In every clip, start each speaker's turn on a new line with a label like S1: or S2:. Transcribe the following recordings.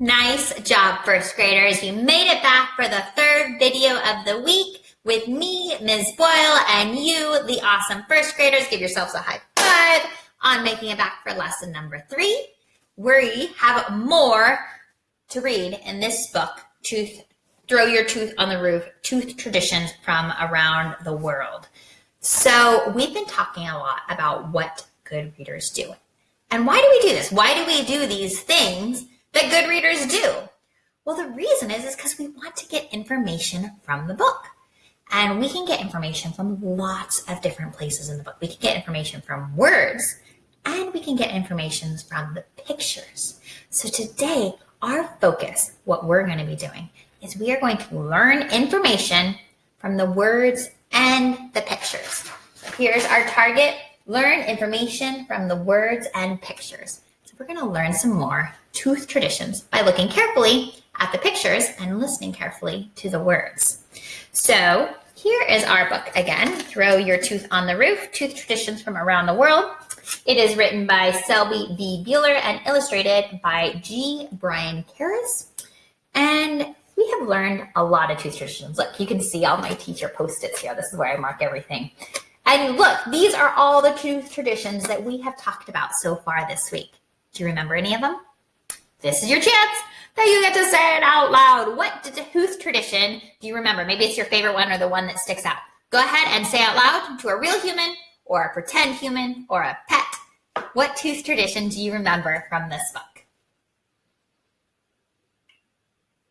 S1: Nice job, first graders. You made it back for the third video of the week with me, Ms. Boyle, and you, the awesome first graders. Give yourselves a high five on making it back for lesson number three. We have more to read in this book, Tooth, Throw Your Tooth on the Roof, Tooth Traditions from Around the World. So we've been talking a lot about what good readers do. And why do we do this? Why do we do these things that good readers do? Well, the reason is, because we want to get information from the book. And we can get information from lots of different places in the book. We can get information from words and we can get information from the pictures. So today, our focus, what we're going to be doing, is we are going to learn information from the words and the pictures. So here's our target, learn information from the words and pictures. We're going to learn some more tooth traditions by looking carefully at the pictures and listening carefully to the words. So here is our book again, Throw Your Tooth on the Roof, Tooth Traditions from Around the World. It is written by Selby B. Beeler and illustrated by G. Brian Karas. And we have learned a lot of tooth traditions. Look, you can see all my teacher post-its here. This is where I mark everything. And look, these are all the tooth traditions that we have talked about so far this week. Do you remember any of them? This is your chance that you get to say it out loud. What tooth tradition do you remember? Maybe it's your favorite one or the one that sticks out. Go ahead and say out loud to a real human or a pretend human or a pet. What tooth tradition do you remember from this book?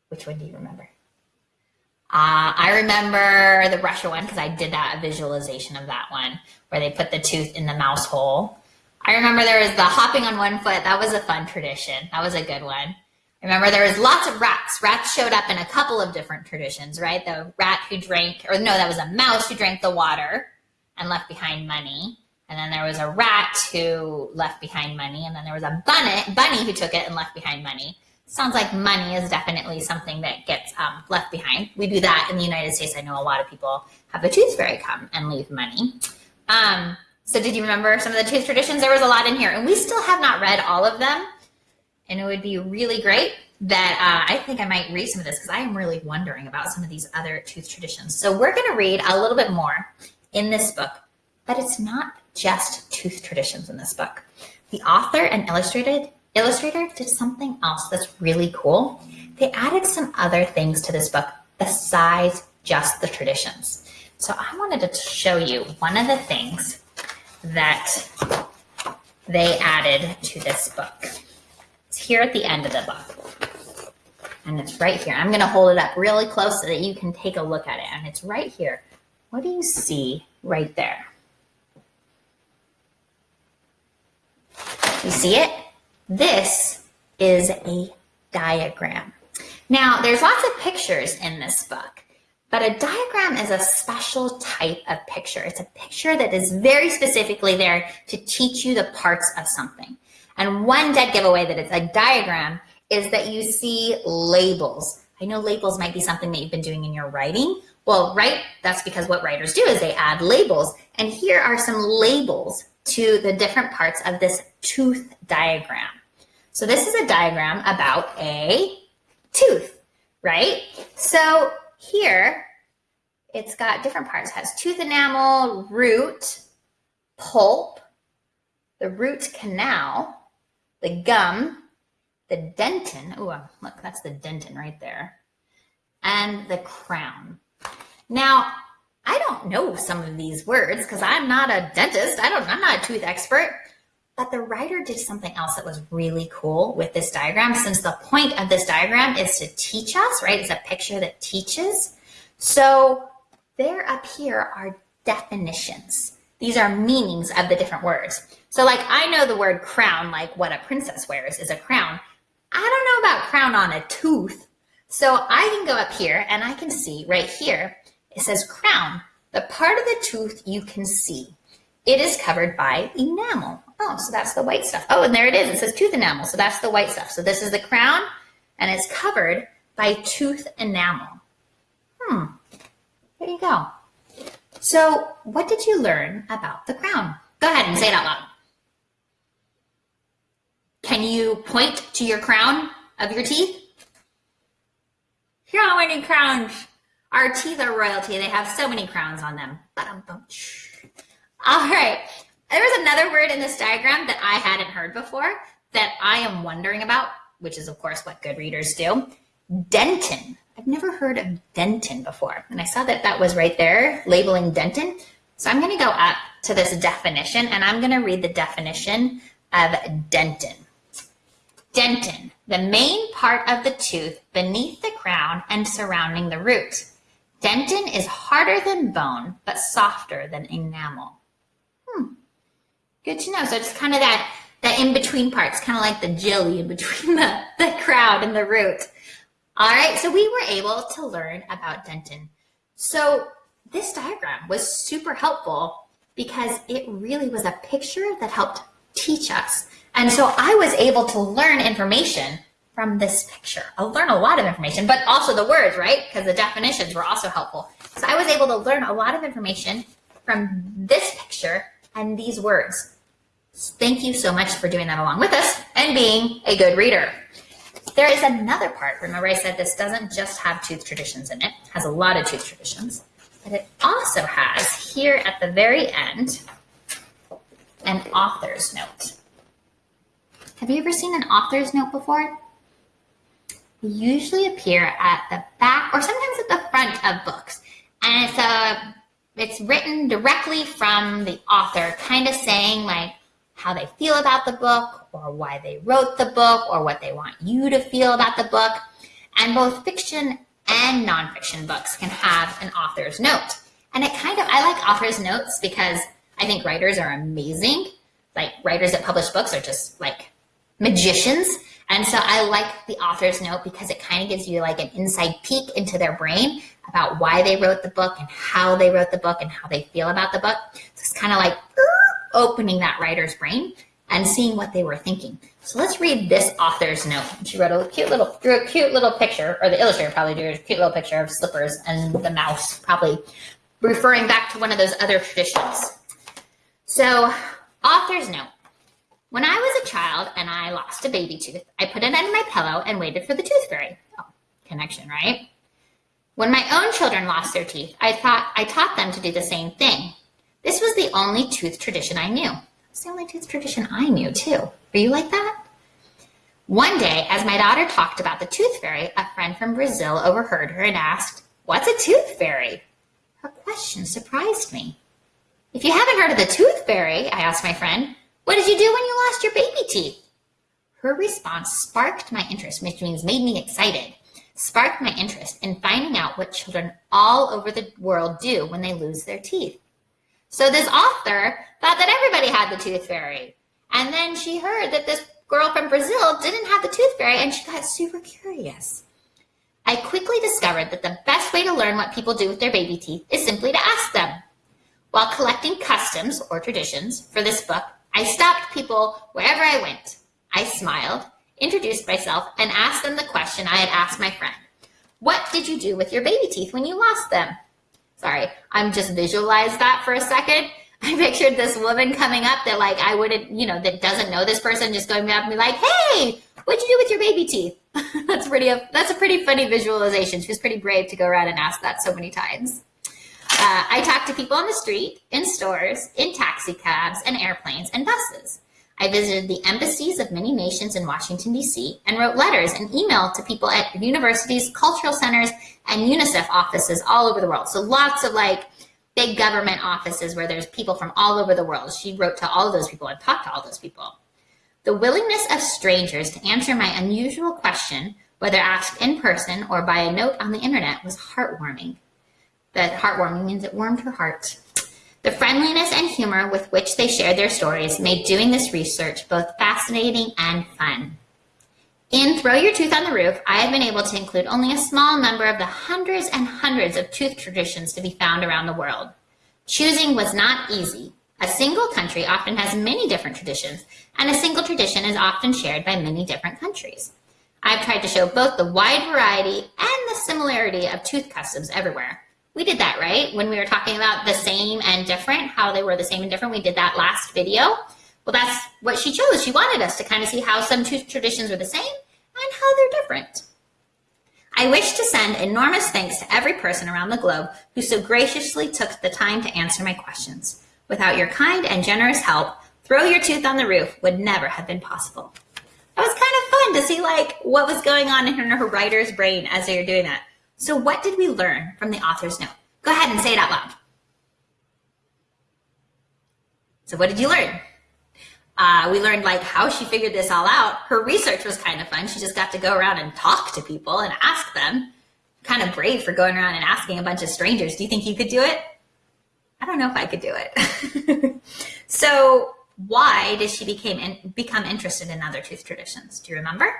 S1: Which one do you remember? Uh, I remember the Russia one because I did that visualization of that one where they put the tooth in the mouse hole. I remember there was the hopping on one foot. That was a fun tradition. That was a good one. Remember, there was lots of rats. Rats showed up in a couple of different traditions, right? The rat who drank, or no, that was a mouse who drank the water and left behind money. And then there was a rat who left behind money. And then there was a bunny, bunny who took it and left behind money. Sounds like money is definitely something that gets um, left behind. We do that in the United States. I know a lot of people have a tooth fairy come and leave money. Um, so did you remember some of the tooth traditions? There was a lot in here. And we still have not read all of them. And it would be really great that uh, I think I might read some of this because I am really wondering about some of these other tooth traditions. So we're going to read a little bit more in this book, but it's not just tooth traditions in this book. The author and illustrated illustrator did something else that's really cool. They added some other things to this book besides just the traditions. So I wanted to show you one of the things that they added to this book. It's here at the end of the book. And it's right here. I'm going to hold it up really close so that you can take a look at it. And it's right here. What do you see right there? You see it? This is a diagram. Now, there's lots of pictures in this book, but a diagram is a special type of picture. It's a picture that is very specifically there to teach you the parts of something. And one dead giveaway that it's a diagram is that you see labels. I know labels might be something that you've been doing in your writing. Well, right, that's because what writers do is they add labels. And here are some labels to the different parts of this tooth diagram. So this is a diagram about a tooth, right? So here, it's got different parts. It has tooth enamel, root, pulp, the root canal, the gum, the dentin. Oh, look, that's the dentin right there. And the crown. Now, I don't know some of these words because I'm not a dentist. I don't, I'm not a tooth expert. But the writer did something else that was really cool with this diagram since the point of this diagram is to teach us, right? It's a picture that teaches. So there up here are definitions. These are meanings of the different words. So like I know the word crown, like what a princess wears is a crown. I don't know about crown on a tooth. So I can go up here and I can see right here, it says crown, the part of the tooth you can see. It is covered by enamel. Oh, so that's the white stuff. Oh, and there it is. It says tooth enamel. So that's the white stuff. So this is the crown and it's covered by tooth enamel. Hmm, there you go. So what did you learn about the crown? Go ahead and say it out loud. Can you point to your crown? of your teeth? How many crowns? Our teeth are royalty. They have so many crowns on them. All right. There's another word in this diagram that I hadn't heard before that I am wondering about, which is, of course, what good readers do. Dentin. I've never heard of Dentin before. And I saw that that was right there, labeling Dentin. So I'm going to go up to this definition and I'm going to read the definition of dentin. Dentin, the main part of the tooth beneath the crown and surrounding the root. Dentin is harder than bone, but softer than enamel. Good to know. So it's kind of that, that in-between parts, kind of like the jelly in between the, the crown and the root. All right, so we were able to learn about dentin. So this diagram was super helpful because it really was a picture that helped teach us. And so I was able to learn information from this picture. I'll learn a lot of information, but also the words, right? Because the definitions were also helpful. So I was able to learn a lot of information from this picture and these words. Thank you so much for doing that along with us and being a good reader. There is another part. Remember I said this doesn't just have tooth traditions in it. It has a lot of tooth traditions. But it also has here at the very end an author's note. Have you ever seen an author's note before? They usually appear at the back or sometimes at the front of books. And it's a it's written directly from the author, kind of saying like how they feel about the book or why they wrote the book or what they want you to feel about the book. And both fiction and nonfiction books can have an author's note. And it kind of, I like author's notes because I think writers are amazing. Like writers that publish books are just like magicians. And so I like the author's note because it kind of gives you like an inside peek into their brain about why they wrote the book and how they wrote the book and how they feel about the book. So it's kind of like opening that writer's brain and seeing what they were thinking. So let's read this author's note. She wrote a cute little, drew a cute little picture, or the illustrator probably drew a cute little picture of slippers and the mouse, probably referring back to one of those other traditions. So, author's note. When I was a child and I lost a baby tooth, I put it under my pillow and waited for the tooth fairy. Oh, connection, right? When my own children lost their teeth, I thought I taught them to do the same thing. This was the only tooth tradition I knew. It's the only tooth tradition I knew too. Were you like that? One day, as my daughter talked about the tooth fairy, a friend from Brazil overheard her and asked, What's a tooth fairy? Her question surprised me. If you haven't heard of the tooth fairy, I asked my friend, what did you do when you lost your baby teeth? Her response sparked my interest, which means made me excited sparked my interest in finding out what children all over the world do when they lose their teeth. So this author thought that everybody had the tooth fairy. And then she heard that this girl from Brazil didn't have the tooth fairy and she got super curious. I quickly discovered that the best way to learn what people do with their baby teeth is simply to ask them. While collecting customs or traditions for this book, I stopped people wherever I went. I smiled introduced myself, and asked them the question I had asked my friend. What did you do with your baby teeth when you lost them? Sorry, I'm just visualized that for a second. I pictured this woman coming up that like I wouldn't, you know, that doesn't know this person just going up and be like, hey, what'd you do with your baby teeth? that's pretty, that's a pretty funny visualization. She was pretty brave to go around and ask that so many times. Uh, I talk to people on the street, in stores, in taxi cabs, and airplanes and buses. I visited the embassies of many nations in Washington, D.C., and wrote letters and email to people at universities, cultural centers, and UNICEF offices all over the world. So lots of like big government offices where there's people from all over the world. She wrote to all of those people and talked to all those people. The willingness of strangers to answer my unusual question, whether asked in person or by a note on the internet, was heartwarming. That heartwarming means it warmed her heart. The friendliness and humor with which they shared their stories made doing this research both fascinating and fun. In Throw Your Tooth on the Roof, I have been able to include only a small number of the hundreds and hundreds of tooth traditions to be found around the world. Choosing was not easy. A single country often has many different traditions, and a single tradition is often shared by many different countries. I've tried to show both the wide variety and the similarity of tooth customs everywhere. We did that, right? When we were talking about the same and different, how they were the same and different, we did that last video. Well, that's what she chose. She wanted us to kind of see how some two traditions were the same and how they're different. I wish to send enormous thanks to every person around the globe who so graciously took the time to answer my questions. Without your kind and generous help, Throw Your Tooth on the Roof would never have been possible. It was kind of fun to see like what was going on in her writer's brain as they were doing that. So what did we learn from the author's note? Go ahead and say it out loud. So what did you learn? Uh, we learned like how she figured this all out. Her research was kind of fun. She just got to go around and talk to people and ask them. Kind of brave for going around and asking a bunch of strangers. Do you think you could do it? I don't know if I could do it. so why did she became in, become interested in other tooth traditions? Do you remember?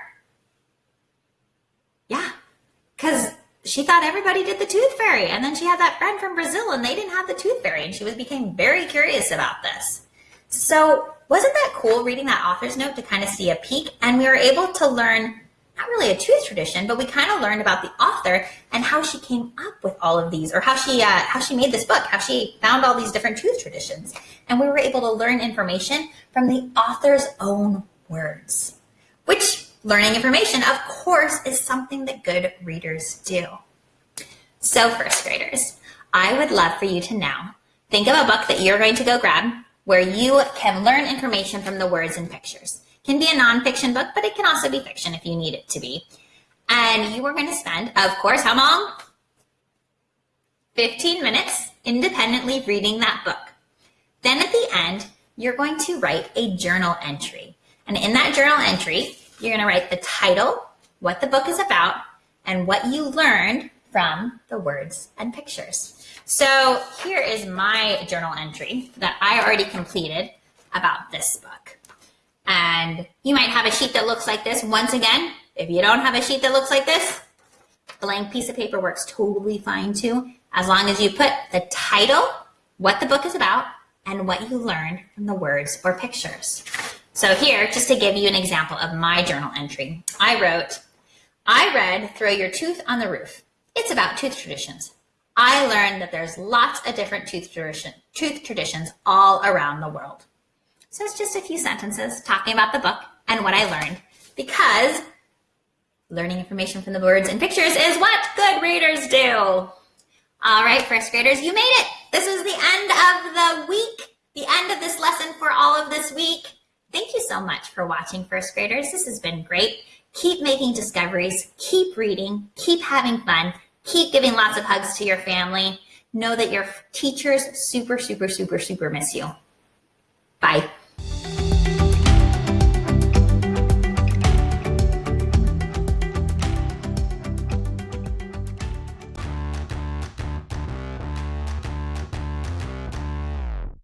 S1: Yeah, because she thought everybody did the tooth fairy, and then she had that friend from Brazil, and they didn't have the tooth fairy, and she was became very curious about this. So wasn't that cool reading that author's note to kind of see a peek? And we were able to learn not really a tooth tradition, but we kind of learned about the author and how she came up with all of these, or how she uh, how she made this book, how she found all these different tooth traditions, and we were able to learn information from the author's own words. Which learning information, of course, is something that good readers do. So, first graders, I would love for you to now think of a book that you're going to go grab where you can learn information from the words and pictures It can be a nonfiction book, but it can also be fiction if you need it to be. And you are going to spend, of course, how long? 15 minutes independently reading that book. Then at the end, you're going to write a journal entry. And in that journal entry, you're going to write the title, what the book is about, and what you learned from the words and pictures. So here is my journal entry that I already completed about this book. And you might have a sheet that looks like this. Once again, if you don't have a sheet that looks like this, blank piece of paper works totally fine too, as long as you put the title, what the book is about, and what you learned from the words or pictures. So here, just to give you an example of my journal entry, I wrote, I read Throw Your Tooth on the Roof. It's about tooth traditions. I learned that there's lots of different tooth, tradition, tooth traditions all around the world. So it's just a few sentences talking about the book and what I learned because learning information from the words and pictures is what good readers do. All right, first graders, you made it. This is the end of the week, the end of this lesson for all of this week. Thank you so much for watching, first graders. This has been great. Keep making discoveries, keep reading, keep having fun, keep giving lots of hugs to your family. Know that your teachers super, super, super, super miss you. Bye.